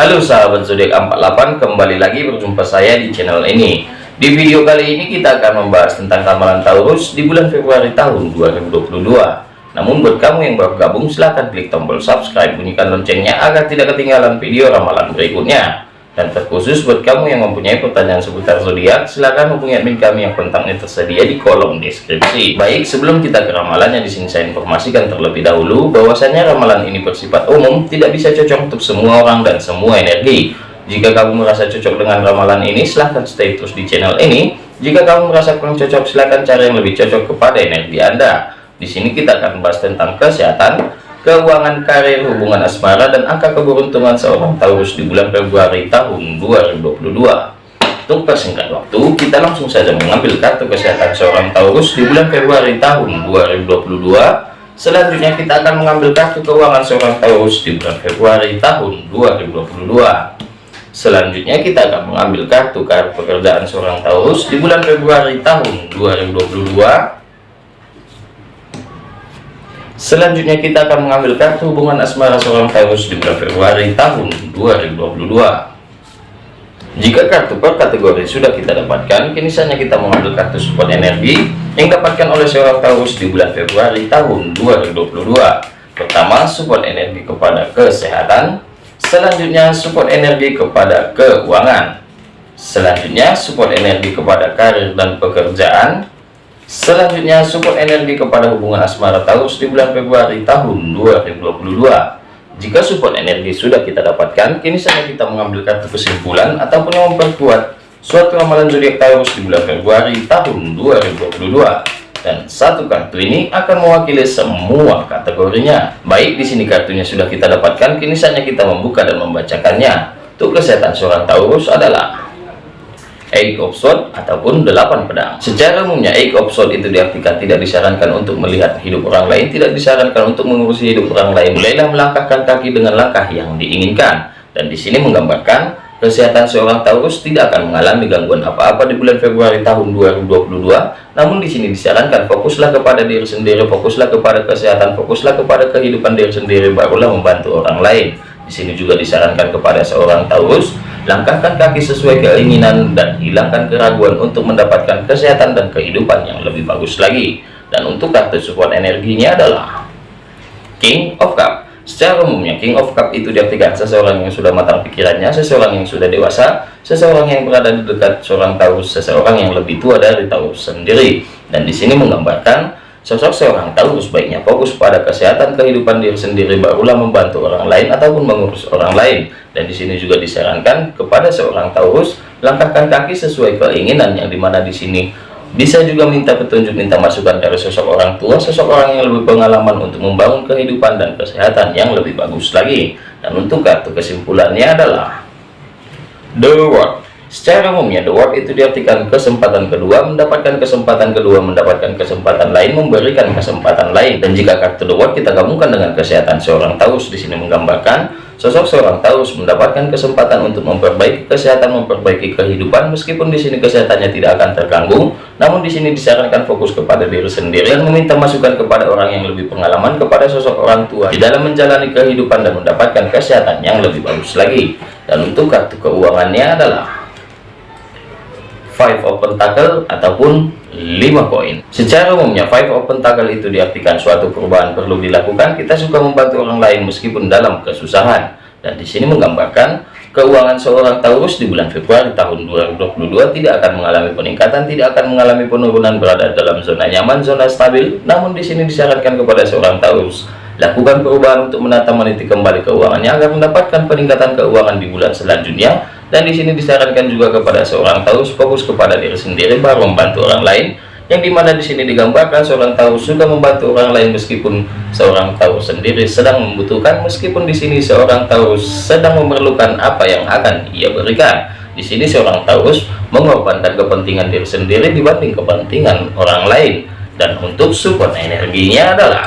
Halo sahabat zodiak 48 kembali lagi berjumpa saya di channel ini. Di video kali ini kita akan membahas tentang ramalan Taurus di bulan Februari tahun 2022 namun buat kamu yang baru gabung silahkan klik tombol subscribe bunyikan loncengnya agar tidak ketinggalan video ramalan berikutnya dan terkhusus buat kamu yang mempunyai pertanyaan seputar zodiak, silahkan hubungi admin kami yang kontaknya tersedia di kolom deskripsi. Baik, sebelum kita ke ramalannya di sini saya informasikan terlebih dahulu bahwasanya ramalan ini bersifat umum, tidak bisa cocok untuk semua orang dan semua energi. Jika kamu merasa cocok dengan ramalan ini, silahkan stay terus di channel ini. Jika kamu merasa kurang cocok, silahkan cari yang lebih cocok kepada energi Anda. Di sini kita akan membahas tentang kesehatan, keuangan karir hubungan asmara dan angka keberuntungan seorang Taurus di bulan Februari tahun 2022 untuk persingkat waktu kita langsung saja mengambil kartu kesehatan seorang Taurus di bulan Februari tahun 2022 selanjutnya kita akan mengambil kartu keuangan seorang Taurus di bulan Februari tahun 2022 selanjutnya kita akan mengambil kartu kartu pekerjaan seorang Taurus di bulan Februari tahun 2022 Selanjutnya kita akan mengambil kartu hubungan asmara seorang Taurus di bulan Februari tahun 2022. Jika kartu per kategori sudah kita dapatkan, kini saatnya kita mengambil kartu support energi yang dapatkan oleh seorang Taurus di bulan Februari tahun 2022. Pertama, support energi kepada kesehatan. Selanjutnya, support energi kepada keuangan. Selanjutnya, support energi kepada karir dan pekerjaan. Selanjutnya support energi kepada hubungan asmara Taurus di bulan Februari tahun 2022. Jika support energi sudah kita dapatkan, kini saatnya kita mengambil kartu kesimpulan ataupun memperkuat suatu ramalan zodiak Taurus di bulan Februari tahun 2022. Dan satu kartu ini akan mewakili semua kategorinya. Baik, di sini kartunya sudah kita dapatkan, kini saatnya kita membuka dan membacakannya. Untuk kesehatan seorang Taurus adalah Eight of Swords ataupun delapan pedang. Secara umumnya Eight of Swords itu diartikan tidak disarankan untuk melihat hidup orang lain, tidak disarankan untuk mengurusi hidup orang lain. Mulailah melangkahkan kaki dengan langkah yang diinginkan. Dan di sini menggambarkan kesehatan seorang Taurus tidak akan mengalami gangguan apa-apa di bulan Februari tahun 2022. Namun di sini disarankan fokuslah kepada diri sendiri, fokuslah kepada kesehatan, fokuslah kepada kehidupan diri sendiri, barulah membantu orang lain. Di sini juga disarankan kepada seorang Taurus langkahkan kaki sesuai keinginan dan hilangkan keraguan untuk mendapatkan kesehatan dan kehidupan yang lebih bagus lagi. Dan untuk kartu support energinya adalah King of Cup. Secara umumnya King of Cup itu diartikan seseorang yang sudah matang pikirannya seseorang yang sudah dewasa seseorang yang berada di dekat seorang Taurus seseorang yang lebih tua dari Taurus sendiri. Dan di sini menggambarkan Sosok seorang Taurus baiknya fokus pada kesehatan kehidupan diri sendiri barulah membantu orang lain ataupun mengurus orang lain. Dan di sini juga disarankan kepada seorang Taurus langkahkan kaki sesuai keinginan yang di mana di sini bisa juga minta petunjuk, minta masukan dari sosok orang tua, sosok orang yang lebih pengalaman untuk membangun kehidupan dan kesehatan yang lebih bagus lagi. Dan untuk kartu kesimpulannya adalah The World. Secara umumnya, the world itu diartikan kesempatan kedua, mendapatkan kesempatan kedua, mendapatkan kesempatan lain, memberikan kesempatan lain. Dan jika kartu the world kita gabungkan dengan kesehatan seorang Taurus, di sini menggambarkan sosok seorang Taurus mendapatkan kesempatan untuk memperbaiki kesehatan, memperbaiki kehidupan, meskipun di sini kesehatannya tidak akan terganggu. Namun di sini disarankan fokus kepada diri sendiri dan meminta masukan kepada orang yang lebih pengalaman, kepada sosok orang tua di dalam menjalani kehidupan dan mendapatkan kesehatan yang lebih bagus lagi. Dan untuk kartu keuangannya adalah five of pentacle ataupun 5 koin secara umumnya five of pentacle itu diartikan suatu perubahan perlu dilakukan. Kita suka membantu orang lain meskipun dalam kesusahan. Dan di sini menggambarkan keuangan seorang Taurus di bulan Februari tahun 2022 tidak akan mengalami peningkatan tidak akan mengalami penurunan berada dalam zona nyaman zona stabil. Namun di sini disarankan kepada seorang Taurus lakukan perubahan untuk menata meniti kembali keuangannya agar mendapatkan peningkatan keuangan di bulan selanjutnya dan di sini disarankan juga kepada seorang Taurus fokus kepada diri sendiri baru membantu orang lain. Yang di mana di sini digambarkan seorang Taurus sudah membantu orang lain meskipun seorang Taurus sendiri sedang membutuhkan meskipun di sini seorang Taurus sedang memerlukan apa yang akan ia berikan. Di sini seorang Taurus mengorbankan kepentingan diri sendiri dibanding kepentingan orang lain. Dan untuk support energinya adalah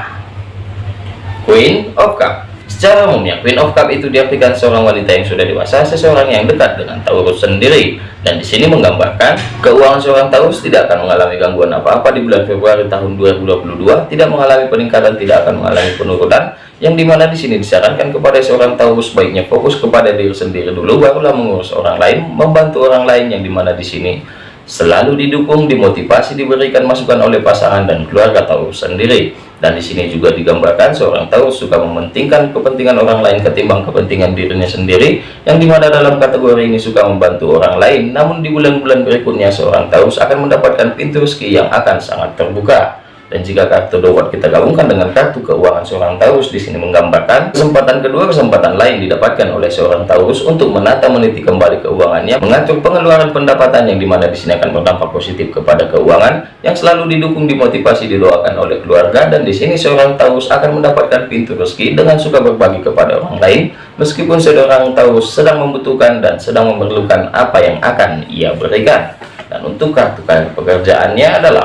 Queen of Cup Secara umumnya, Queen of Cup itu diartikan seorang wanita yang sudah dewasa, seseorang yang dekat dengan Taurus sendiri. Dan di sini menggambarkan keuangan seorang Taurus tidak akan mengalami gangguan apa-apa di bulan Februari tahun 2022, tidak mengalami peningkatan, tidak akan mengalami penurunan, yang di mana di sini disarankan kepada seorang Taurus baiknya fokus kepada diri sendiri dulu, barulah mengurus orang lain, membantu orang lain, yang di mana di sini selalu didukung, dimotivasi, diberikan masukan oleh pasangan dan keluarga Taurus sendiri. Dan di sini juga digambarkan seorang Taurus suka mementingkan kepentingan orang lain ketimbang kepentingan dirinya sendiri, yang di mana dalam kategori ini suka membantu orang lain. Namun di bulan-bulan berikutnya seorang Taurus akan mendapatkan pintu rezeki yang akan sangat terbuka. Dan jika kartu dawat kita gabungkan dengan kartu keuangan seorang Taurus di sini menggambarkan kesempatan kedua kesempatan lain didapatkan oleh seorang Taurus untuk menata meniti kembali keuangannya, mengatur pengeluaran pendapatan yang di mana di sini akan berdampak positif kepada keuangan yang selalu didukung dimotivasi didoakan oleh keluarga dan di sini seorang Taurus akan mendapatkan pintu rezeki dengan suka berbagi kepada orang lain meskipun seorang Taurus sedang membutuhkan dan sedang memerlukan apa yang akan ia berikan. Dan untuk kartu pekerjaannya adalah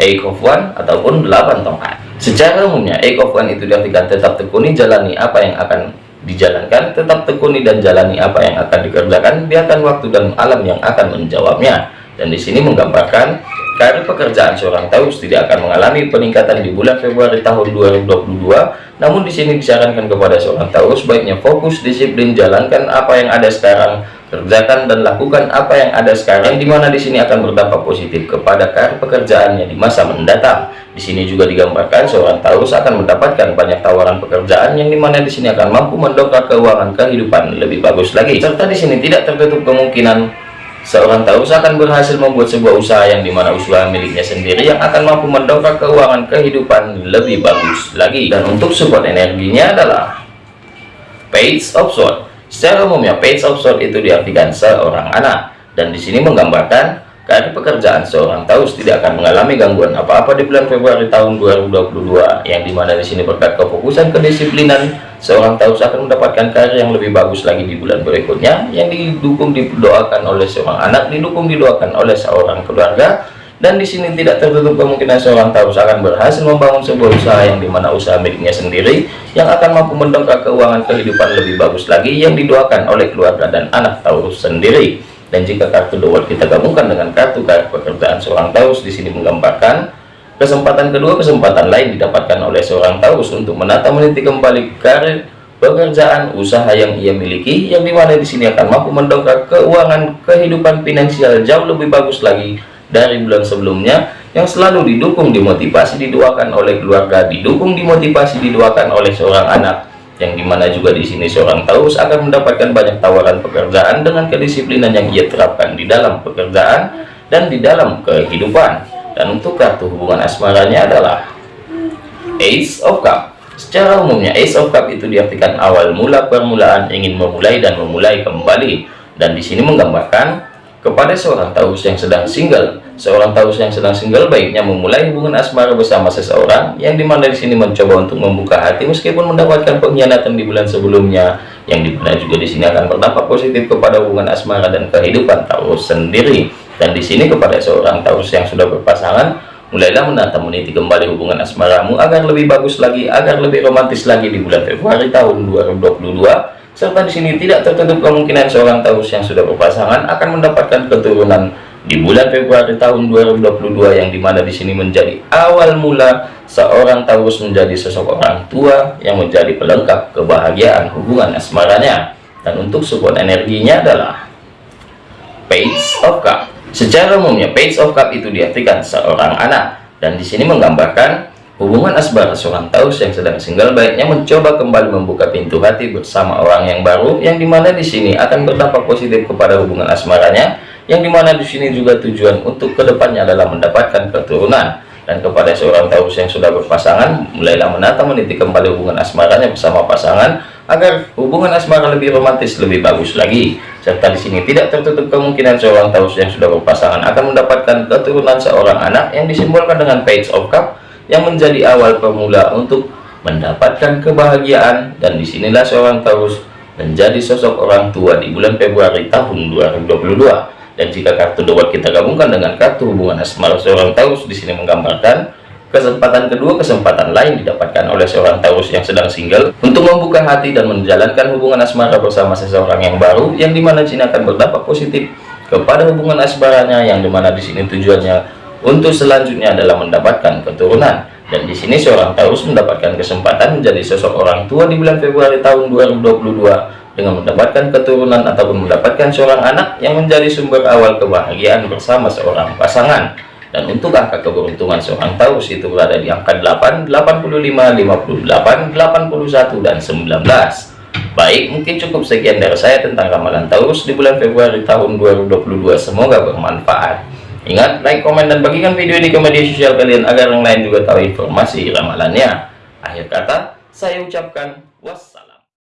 Eight of One ataupun 8 tongkat. Secara umumnya Eight of One itu diartikan tetap tekuni jalani apa yang akan dijalankan, tetap tekuni dan jalani apa yang akan dikerjakan, biarkan waktu dan alam yang akan menjawabnya. Dan di sini menggambarkan karir pekerjaan seorang Taurus tidak akan mengalami peningkatan di bulan Februari tahun 2022. Namun di sini disarankan kepada seorang Taurus baiknya fokus disiplin jalankan apa yang ada sekarang kerjakan dan lakukan apa yang ada sekarang di mana di sini akan berdampak positif kepada karir pekerjaannya di masa mendatang di sini juga digambarkan seorang Taurus akan mendapatkan banyak tawaran pekerjaan yang di mana di sini akan mampu mendongkrak keuangan kehidupan lebih bagus lagi serta di sini tidak tertutup kemungkinan seorang Taurus akan berhasil membuat sebuah usaha yang di mana usaha miliknya sendiri yang akan mampu mendongkrak keuangan kehidupan lebih bagus lagi. Dan untuk support energinya adalah Page of Swords Secara umumnya page of sword itu diartikan seorang anak. Dan di sini menggambarkan karena pekerjaan seorang Taurus tidak akan mengalami gangguan apa-apa di bulan Februari tahun 2022 yang di mana di sini berkat kefokusan kedisiplinan seorang Taurus akan mendapatkan karir yang lebih bagus lagi di bulan berikutnya yang didukung didoakan oleh seorang anak didukung didoakan oleh seorang keluarga dan di sini tidak tertutup kemungkinan seorang Taurus akan berhasil membangun sebuah usaha yang di mana usaha miliknya sendiri yang akan mampu mendongkrak keuangan kehidupan lebih bagus lagi yang didoakan oleh keluarga dan anak Taurus sendiri dan jika kartu dua kita gabungkan dengan kartu kartu pekerjaan seorang Taurus di sini menggambarkan kesempatan kedua kesempatan lain didapatkan oleh seorang Taurus untuk menata meniti kembali karir pekerjaan usaha yang ia miliki yang di mana di sini akan mampu mendongkrak keuangan kehidupan finansial jauh lebih bagus lagi dari bulan sebelumnya yang selalu didukung dimotivasi didoakan oleh keluarga didukung dimotivasi didoakan oleh seorang anak yang di mana juga di sini seorang Taurus akan mendapatkan banyak tawaran pekerjaan dengan kedisiplinan yang ia terapkan di dalam pekerjaan dan di dalam kehidupan. Dan untuk kartu hubungan asmaranya adalah Ace of Cup. Secara umumnya Ace of Cup itu diartikan awal mula permulaan ingin memulai dan memulai kembali. Dan di sini menggambarkan kepada seorang Taurus yang sedang single seorang Taurus yang sedang single baiknya memulai hubungan asmara bersama seseorang yang di mana di sini mencoba untuk membuka hati meskipun mendapatkan pengkhianatan di bulan sebelumnya. Yang di mana juga di sini akan berdampak positif kepada hubungan asmara dan kehidupan Taurus sendiri. Dan di sini kepada seorang Taurus yang sudah berpasangan mulailah menata meniti kembali hubungan asmaramu agar lebih bagus lagi agar lebih romantis lagi di bulan Februari tahun 2022 serta di sini tidak tertutup kemungkinan seorang Taurus yang sudah berpasangan akan mendapatkan keturunan di bulan Februari tahun 2022 yang di mana di sini menjadi awal mula seorang Taurus menjadi sosok orang tua yang menjadi pelengkap kebahagiaan hubungan asmaranya. Dan untuk support energinya adalah Page of Cup. Secara umumnya Page of Cup itu diartikan seorang anak. Dan di sini menggambarkan Hubungan asmara seorang Taurus yang sedang single baiknya mencoba kembali membuka pintu hati bersama orang yang baru yang di mana di sini akan berdampak positif kepada hubungan asmaranya yang di mana di sini juga tujuan untuk ke depannya adalah mendapatkan keturunan. Dan kepada seorang Taurus yang sudah berpasangan mulailah menata meniti kembali hubungan asmaranya bersama pasangan agar hubungan asmara lebih romantis lebih bagus lagi. Serta di sini tidak tertutup kemungkinan seorang Taurus yang sudah berpasangan akan mendapatkan keturunan seorang anak yang disimbolkan dengan page of cup yang menjadi awal pemula untuk mendapatkan kebahagiaan. Dan di sinilah seorang Taurus menjadi sosok orang tua di bulan Februari tahun 2022 dan jika kartu dua kita gabungkan dengan kartu hubungan asmara seorang Taurus di sini menggambarkan Kesempatan kedua, kesempatan lain didapatkan oleh seorang Taurus yang sedang single. Untuk membuka hati dan menjalankan hubungan asmara bersama seseorang yang baru, yang di mana sini akan berdampak positif kepada hubungan asmaranya, yang di mana di sini tujuannya untuk selanjutnya adalah mendapatkan keturunan. Dan di sini seorang Taurus mendapatkan kesempatan menjadi sosok orang tua di bulan Februari tahun 2022 dengan mendapatkan keturunan ataupun mendapatkan seorang anak yang menjadi sumber awal kebahagiaan bersama seorang pasangan. Dan untuk angka keberuntungan seorang Taurus itu berada di angka 8, 85, 58, 81, dan 19 baik mungkin cukup sekian dari saya tentang ramalan Taurus di bulan Februari tahun 2022 semoga bermanfaat ingat like, komen, dan bagikan video ini ke media sosial kalian agar yang lain juga tahu informasi ramalannya. Akhir kata saya ucapkan wassalam